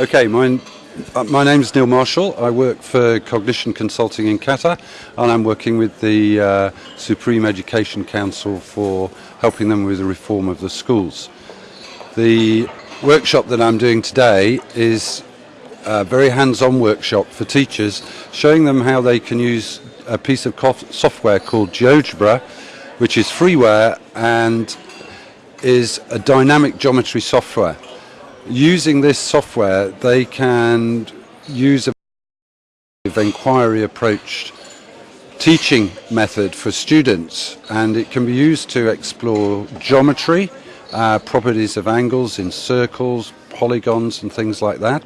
Okay, my, uh, my name is Neil Marshall. I work for Cognition Consulting in Qatar, and I'm working with the uh, Supreme Education Council for helping them with the reform of the schools. The workshop that I'm doing today is a very hands-on workshop for teachers, showing them how they can use a piece of software called GeoGebra, which is freeware and is a dynamic geometry software using this software, they can use a inquiry approach teaching method for students and it can be used to explore geometry, uh, properties of angles in circles, polygons and things like that.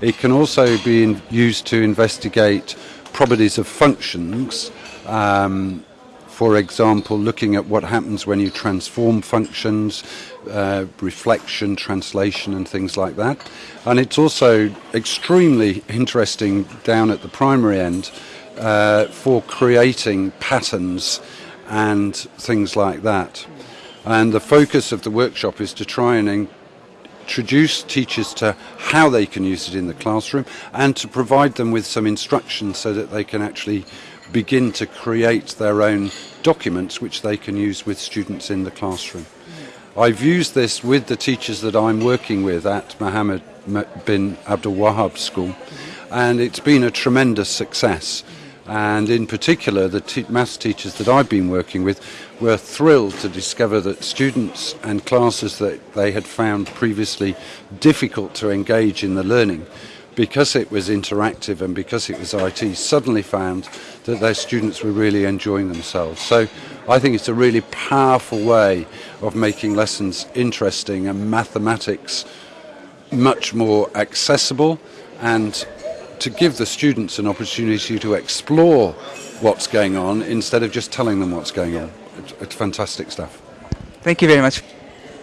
It can also be in, used to investigate properties of functions um, for example, looking at what happens when you transform functions, uh, reflection, translation, and things like that. And it's also extremely interesting down at the primary end uh, for creating patterns and things like that. And the focus of the workshop is to try and introduce teachers to how they can use it in the classroom and to provide them with some instruction so that they can actually begin to create their own documents which they can use with students in the classroom. I've used this with the teachers that I'm working with at Mohammed bin Abdul Wahab School and it's been a tremendous success and in particular the te maths teachers that I've been working with were thrilled to discover that students and classes that they had found previously difficult to engage in the learning because it was interactive and because it was IT, suddenly found that their students were really enjoying themselves. So I think it's a really powerful way of making lessons interesting and mathematics much more accessible and to give the students an opportunity to explore what's going on instead of just telling them what's going on. It's fantastic stuff. Thank you very much.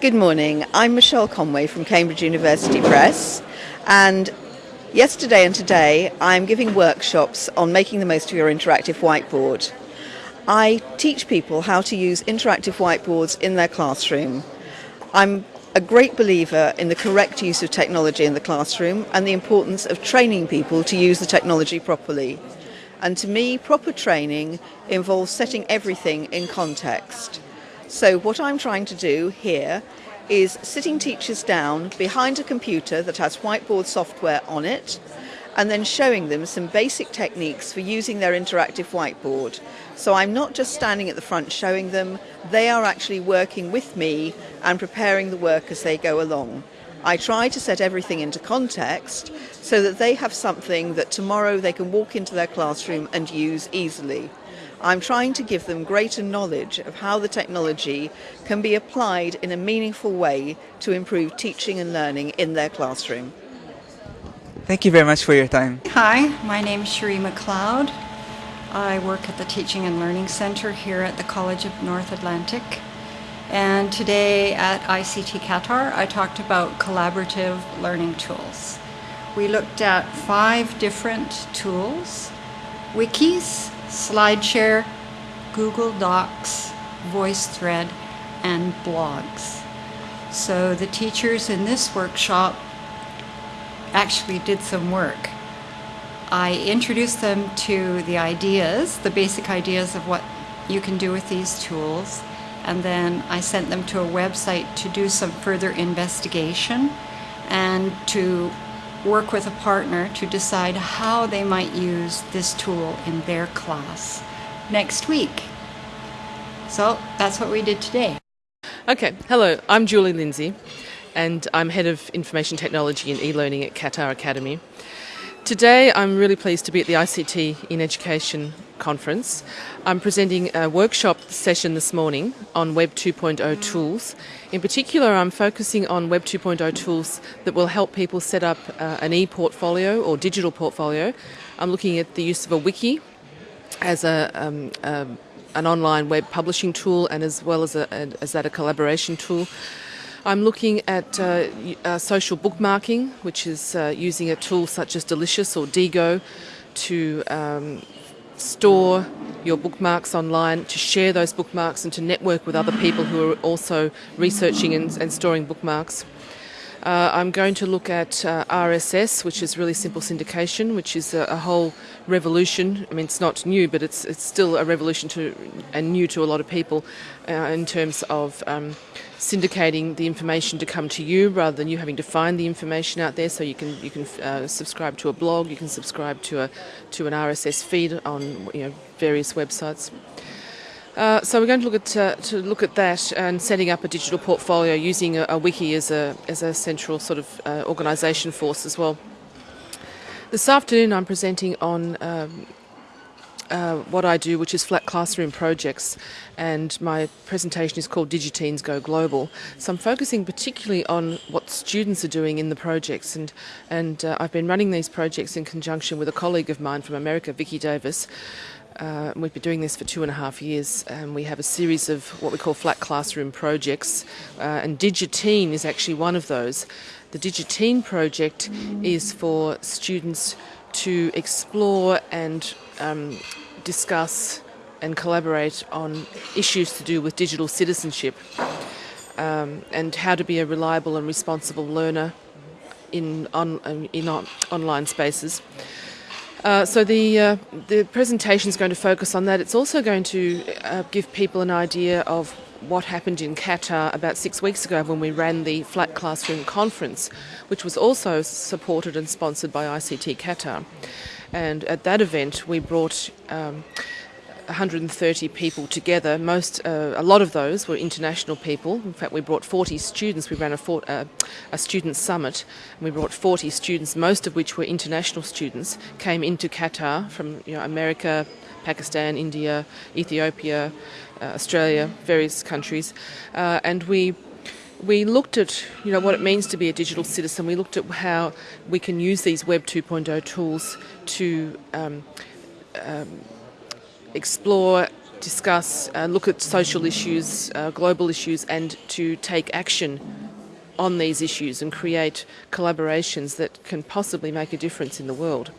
Good morning. I'm Michelle Conway from Cambridge University Press and Yesterday and today, I'm giving workshops on making the most of your interactive whiteboard. I teach people how to use interactive whiteboards in their classroom. I'm a great believer in the correct use of technology in the classroom and the importance of training people to use the technology properly. And to me, proper training involves setting everything in context. So what I'm trying to do here is sitting teachers down behind a computer that has whiteboard software on it and then showing them some basic techniques for using their interactive whiteboard. So I'm not just standing at the front showing them, they are actually working with me and preparing the work as they go along. I try to set everything into context so that they have something that tomorrow they can walk into their classroom and use easily. I'm trying to give them greater knowledge of how the technology can be applied in a meaningful way to improve teaching and learning in their classroom. Thank you very much for your time. Hi, my name is Cherie McLeod. I work at the Teaching and Learning Center here at the College of North Atlantic. And today at ICT Qatar, I talked about collaborative learning tools. We looked at five different tools, wikis, SlideShare, Google Docs, VoiceThread, and blogs. So the teachers in this workshop actually did some work. I introduced them to the ideas, the basic ideas of what you can do with these tools, and then I sent them to a website to do some further investigation and to work with a partner to decide how they might use this tool in their class next week. So that's what we did today. Okay, hello, I'm Julie Lindsay and I'm Head of Information Technology and E-Learning at Qatar Academy. Today I'm really pleased to be at the ICT in Education conference. I'm presenting a workshop session this morning on Web 2.0 tools. In particular, I'm focusing on Web 2.0 tools that will help people set up uh, an e-portfolio or digital portfolio. I'm looking at the use of a wiki as a, um, um, an online web publishing tool and as well as, a, as that a collaboration tool. I'm looking at uh, uh, social bookmarking, which is uh, using a tool such as Delicious or Diigo to um, store your bookmarks online, to share those bookmarks and to network with other people who are also researching and, and storing bookmarks. Uh, I'm going to look at uh, RSS, which is really simple syndication, which is a, a, whole revolution. I mean, it's not new, but it's it's still a revolution to and new to a lot of people uh, in terms of um, syndicating the information to come to you rather than you having to find the information out there. So you can you can uh, subscribe to a blog, you can subscribe to a to an RSS feed on you know various websites. Uh, so we're going to look at uh, to look at that and setting up a digital portfolio using a, a wiki as a as a central sort of uh, organisation force as well. This afternoon, I'm presenting on um, uh, what I do, which is flat classroom projects, and my presentation is called Digiteens Go Global. So I'm focusing particularly on what students are doing in the projects, and and uh, I've been running these projects in conjunction with a colleague of mine from America, Vicki Davis. Uh, we've been doing this for two and a half years, and we have a series of what we call flat classroom projects, uh, and Digiteen is actually one of those. The Digiteen project is for students to explore and um, discuss and collaborate on issues to do with digital citizenship um, and how to be a reliable and responsible learner in, on, in on, online spaces. Uh, so the uh, the presentation is going to focus on that. It's also going to uh, give people an idea of what happened in Qatar about six weeks ago when we ran the Flat Classroom Conference, which was also supported and sponsored by ICT Qatar. And at that event, we brought um, 130 people together. Most, uh, a lot of those were international people. In fact, we brought 40 students. We ran a, for, uh, a student summit. And we brought 40 students, most of which were international students, came into Qatar from you know, America, Pakistan, India, Ethiopia, uh, Australia, various countries, uh, and we we looked at you know what it means to be a digital citizen. We looked at how we can use these Web 2.0 tools to um, um, explore, discuss, uh, look at social issues, uh, global issues, and to take action on these issues and create collaborations that can possibly make a difference in the world.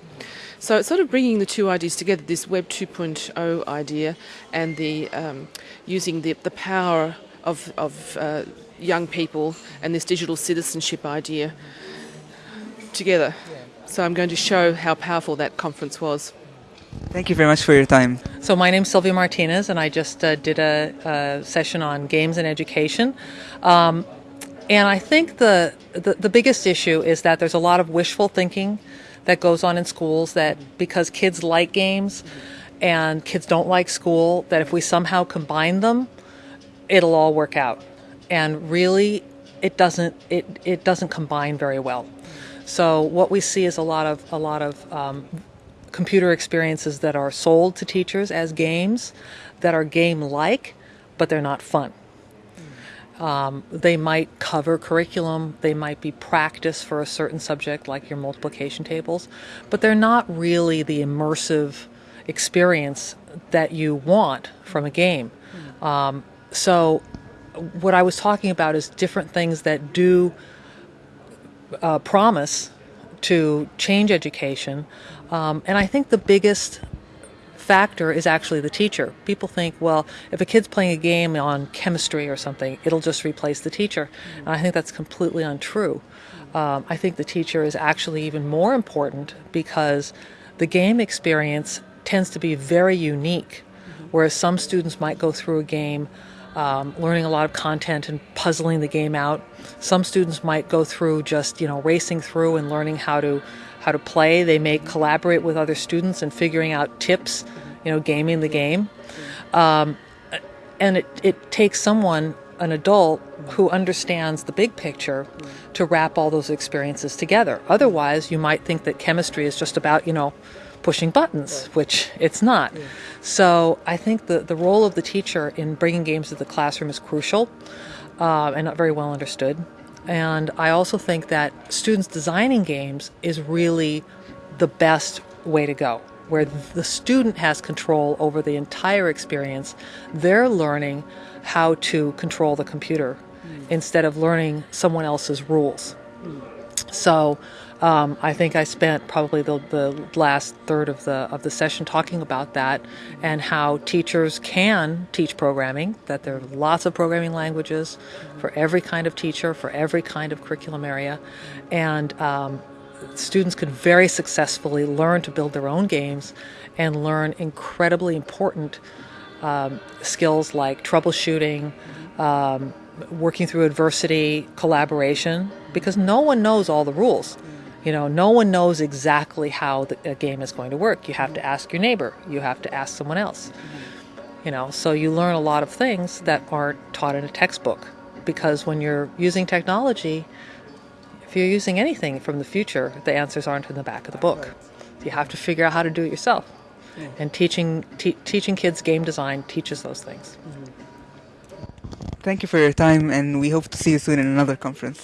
So it's sort of bringing the two ideas together, this Web 2.0 idea and the um, using the, the power of, of uh, young people and this digital citizenship idea together. So I'm going to show how powerful that conference was. Thank you very much for your time. So my name's Sylvia Martinez, and I just uh, did a, a, session on games and education. Um, and I think the, the, the biggest issue is that there's a lot of wishful thinking that goes on in schools. That because kids like games and kids don't like school, that if we somehow combine them, it'll all work out. And really, it doesn't. It it doesn't combine very well. So what we see is a lot of a lot of um, computer experiences that are sold to teachers as games that are game like, but they're not fun. Um, they might cover curriculum, they might be practice for a certain subject like your multiplication tables, but they're not really the immersive experience that you want from a game. Um, so, what I was talking about is different things that do uh, promise to change education. Um, and I think the biggest factor is actually the teacher. People think, well, if a kid's playing a game on chemistry or something, it'll just replace the teacher. And I think that's completely untrue. Um, I think the teacher is actually even more important because the game experience tends to be very unique. Whereas some students might go through a game um, learning a lot of content and puzzling the game out. Some students might go through just you know racing through and learning how to how to play. They may collaborate with other students and figuring out tips, you know, gaming the game. Um, and it, it takes someone, an adult, who understands the big picture to wrap all those experiences together. Otherwise, you might think that chemistry is just about, you know, pushing buttons, which it's not. So I think the, the role of the teacher in bringing games to the classroom is crucial uh, and not very well understood. And I also think that students designing games is really the best way to go, where the student has control over the entire experience. They're learning how to control the computer mm. instead of learning someone else's rules. Mm. So Um, I think I spent probably the, the last third of the of the session talking about that and how teachers can teach programming. That there are lots of programming languages for every kind of teacher, for every kind of curriculum area, and um, students can very successfully learn to build their own games and learn incredibly important um, skills like troubleshooting, um, working through adversity, collaboration, because no one knows all the rules. You know, no one knows exactly how the, a game is going to work. You have to ask your neighbor, you have to ask someone else. You know, so you learn a lot of things that aren't taught in a textbook because when you're using technology, if you're using anything from the future, the answers aren't in the back of the book. You have to figure out how to do it yourself. And teaching te- teaching kids game design teaches those things. Mm-hmm. Thank you for your time, and we hope to see you soon in another conference.